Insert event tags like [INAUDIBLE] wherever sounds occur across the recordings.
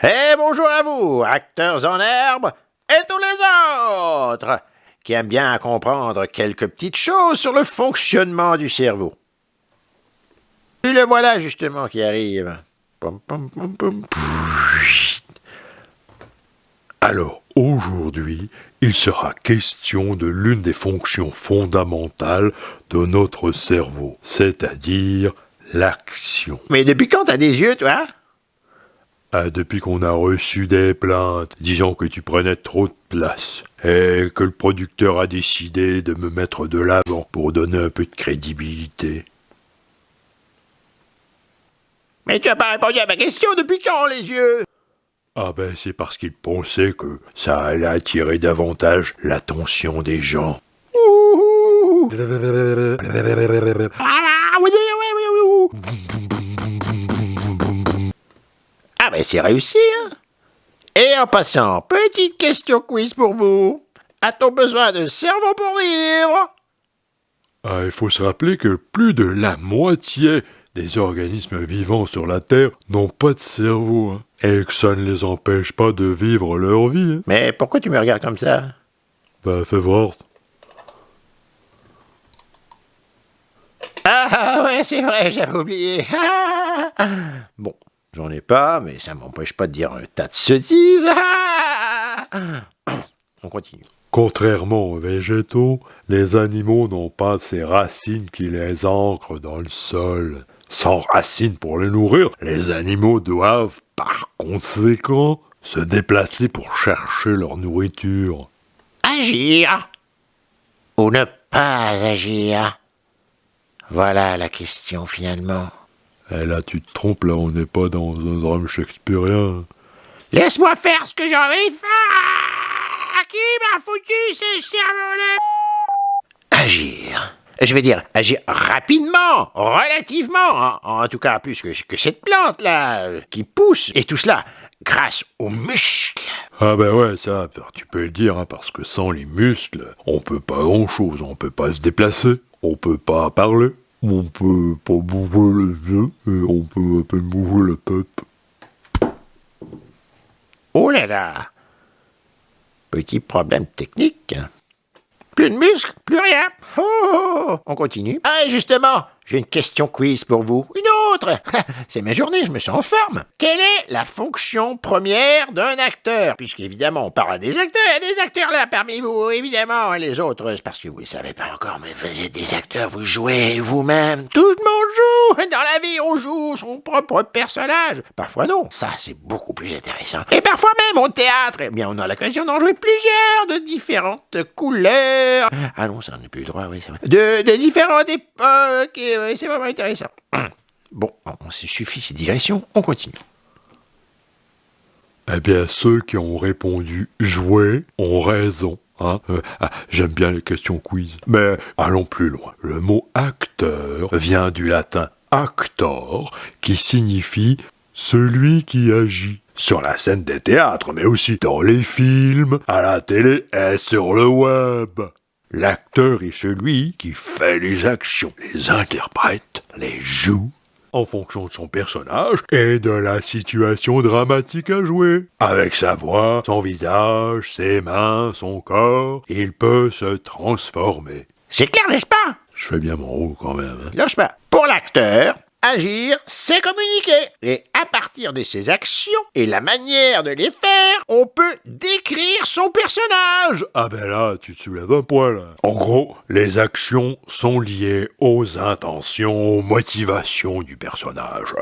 Et bonjour à vous, acteurs en herbe et tous les autres qui aiment bien comprendre quelques petites choses sur le fonctionnement du cerveau. Et le voilà justement qui arrive. Alors, aujourd'hui, il sera question de l'une des fonctions fondamentales de notre cerveau, c'est-à-dire l'action. Mais depuis quand t'as des yeux, toi? Ah, depuis qu'on a reçu des plaintes disant que tu prenais trop de place, et que le producteur a décidé de me mettre de l'avant pour donner un peu de crédibilité. Mais tu as pas répondu à ma question depuis quand, les yeux? Ah ben c'est parce qu'il pensait que ça allait attirer davantage l'attention des gens. Ouh. Ah ben c'est réussi, hein Et en passant, petite question quiz pour vous. A-t-on besoin de cerveau pour vivre Ah, il faut se rappeler que plus de la moitié des organismes vivants sur la Terre n'ont pas de cerveau, hein, et que ça ne les empêche pas de vivre leur vie. Hein. Mais pourquoi tu me regardes comme ça? Bah, fais voir. Ah ouais, c'est vrai, j'avais oublié. [LAUGHS] Ah. bon, j'en ai pas, mais ça m'empêche pas de dire un tas de sottises. Ah. [COUGHS] On continue. Contrairement aux végétaux, les animaux n'ont pas ces racines qui les ancrent dans le sol. Sans racines pour les nourrir, les animaux doivent, par conséquent, se déplacer pour chercher leur nourriture. Agir ou ne pas agir? Voilà la question finalement. Et là, tu te trompes, là, on n'est pas dans un drame shakespearien. Laisse-moi faire ce que j'ai envie de faire Qui m'a foutu ce cerveau-là Agir. Je vais dire, agir rapidement, relativement, en tout cas plus que, cette plante-là, qui pousse, et tout cela grâce aux muscles. Ah ben ouais, ça, tu peux le dire, hein, parce que sans les muscles, on peut pas grand-chose. On peut pas se déplacer, on peut pas parler, on peut pas bouger les yeux, et on peut à peine bouger la tête. Oh là là Petit problème technique. Plus de muscles, plus rien. Oh, oh, oh. On continue. Ah, et justement, j'ai une question quiz pour vous. Une autre [LAUGHS] C'est ma journée, je me sens en forme. Quelle est la fonction première d'un acteur? Puisqu'évidemment, on parle des acteurs. Il y a des acteurs là parmi vous, évidemment. Et les autres, c'est parce que vous ne savez pas encore, mais vous êtes des acteurs, vous jouez vous-même. Tout le monde joue [LAUGHS] Dans la vie, on joue son propre personnage. Parfois non, ça c'est beaucoup plus intéressant. Et parfois même au théâtre, eh bien on a l'occasion d'en jouer plusieurs de différentes couleurs. Ah non, ça on n'est plus le droit, oui, c'est vrai. De, différentes époques, c'est vraiment intéressant. [COUGHS] Bon, on se suffit ces digressions, on continue. Eh bien, ceux qui ont répondu jouer ont raison. Hein Euh, ah, J'aime bien les questions quiz. Mais allons plus loin. Le mot acteur vient du latin actor, qui signifie celui qui agit. Sur la scène des théâtres, mais aussi dans les films, à la télé et sur le web. L'acteur est celui qui fait les actions, les interprète, les joue, en fonction de son personnage et de la situation dramatique à jouer. Avec sa voix, son visage, ses mains, son corps, il peut se transformer. C'est clair, n'est-ce pas? Je fais bien mon rôle quand même. hein. Lâche pas. Pour l'acteur, agir, c'est communiquer. Et à partir de ses actions et la manière de les faire, on peut décrire son personnage. Ah ben là, tu te soulèves un point là. En gros, les actions sont liées aux intentions, aux motivations du personnage.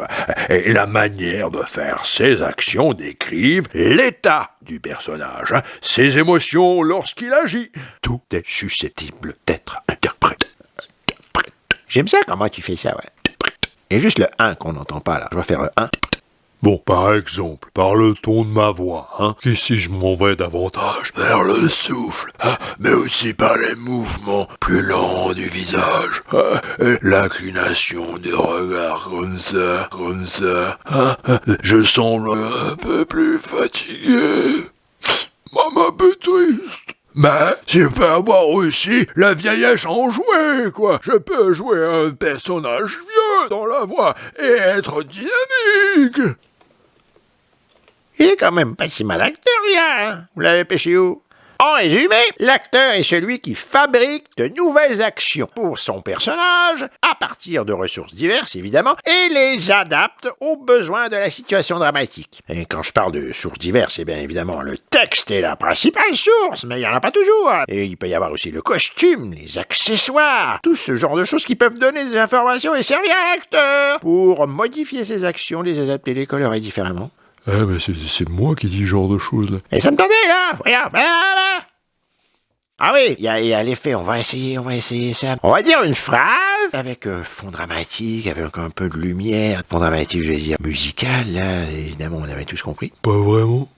Et la manière de faire ces actions décrivent l'état du personnage, hein, ses émotions lorsqu'il agit. Tout est susceptible d'être interprété. J'aime ça comment tu fais ça, ouais. Et juste le 1 qu'on n'entend pas là. Je vais faire le 1. Bon, par exemple, par le ton de ma voix, hein, qu'ici je m'en vais davantage vers le souffle, hein, mais aussi par les mouvements plus lents du visage, hein, et l'inclination du regard comme ça, comme ça, hein, je semble un peu plus fatigué, même un peu triste. Mais je peux avoir aussi la vieillesse en jouer, quoi. Je peux jouer un personnage vieux dans la voix et être dynamique. Il est quand même pas si mal acteur. Hein. Vous l'avez pêché où? En résumé, l'acteur est celui qui fabrique de nouvelles actions pour son personnage, à partir de ressources diverses évidemment, et les adapte aux besoins de la situation dramatique. Et quand je parle de sources diverses, c'est bien évidemment le texte est la principale source, mais il n'y en a pas toujours. Et il peut y avoir aussi le costume, les accessoires, tout ce genre de choses qui peuvent donner des informations et servir à l'acteur pour modifier ses actions, les adapter, les colorer différemment. Eh, mais c'est moi qui dis ce genre de choses, là. Et ça me tendait, là Regarde, Ah oui, il y a, l'effet, on va essayer, on va essayer ça. On va dire une phrase avec un fond dramatique, avec un peu de lumière. Fond dramatique, je veux dire, musical, là, évidemment, on avait tous compris. Pas vraiment.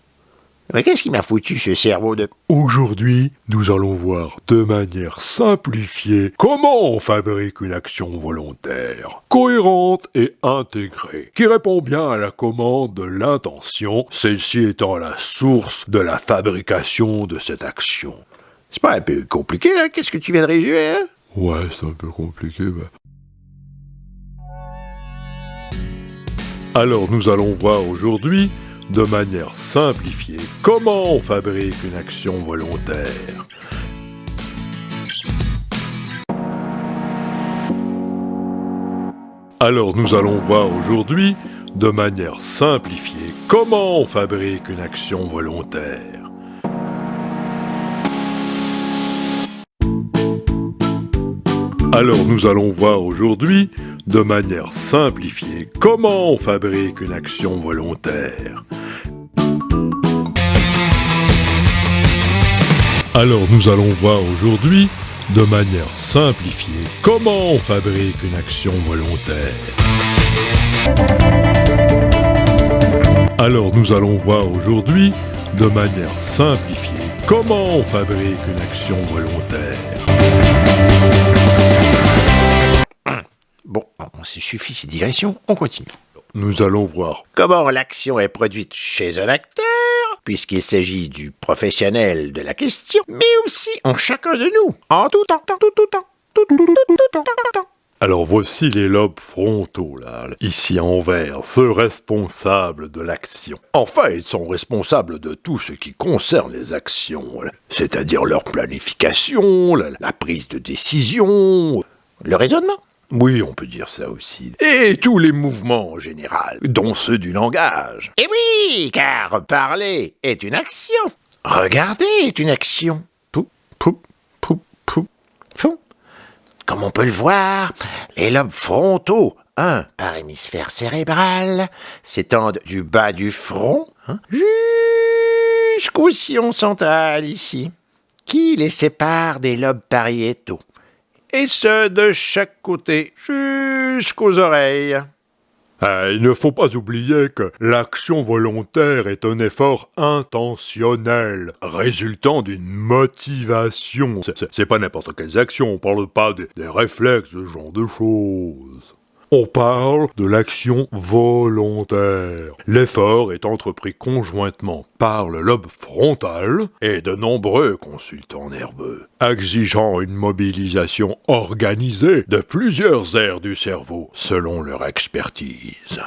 Mais qu'est-ce qui m'a foutu ce cerveau de... Aujourd'hui, nous allons voir de manière simplifiée comment on fabrique une action volontaire, cohérente et intégrée, qui répond bien à la commande de l'intention, celle-ci étant la source de la fabrication de cette action. C'est pas un peu compliqué, là Qu'est-ce que tu viens de résumer, hein? Ouais, c'est un peu compliqué, bah. Alors nous allons voir aujourd'hui de manière simplifiée comment on fabrique une action volontaire. Alors nous allons voir aujourd'hui, de manière simplifiée, comment on fabrique une action volontaire. Alors nous allons voir aujourd'hui, de manière simplifiée, comment on fabrique une action volontaire. Alors nous allons voir aujourd'hui, de manière simplifiée, comment on fabrique une action volontaire. Alors nous allons voir aujourd'hui, de manière simplifiée, comment on fabrique une action volontaire. Bon, on s'est suffi ces digressions, on continue. Nous allons voir comment l'action est produite chez un acteur, puisqu'il s'agit du professionnel de la question, mais aussi en chacun de nous, en tout temps, tout, tout temps, tout, tout, tout, tout, temps. Alors voici les lobes frontaux, là, ici en vert, ceux responsables de l'action. Enfin, ils sont responsables de tout ce qui concerne les actions, c'est-à-dire leur planification, la prise de décision, le raisonnement. Oui, on peut dire ça aussi. Et tous les mouvements en général, dont ceux du langage. Et oui, car parler est une action. Regarder est une action. Pou, pou, pou, pou, pou. Comme on peut le voir, les lobes frontaux, un par hémisphère cérébral, s'étendent du bas du front hein, jusqu'au sillon central ici, qui les sépare des lobes pariétaux et ce de chaque côté, jusqu'aux oreilles. Ah, il ne faut pas oublier que l'action volontaire est un effort intentionnel, résultant d'une motivation. C'est pas n'importe quelle action, on parle pas des réflexes, ce genre de choses. On parle de l'action volontaire. L'effort est entrepris conjointement par le lobe frontal et de nombreux consultants nerveux, exigeant une mobilisation organisée de plusieurs aires du cerveau selon leur expertise.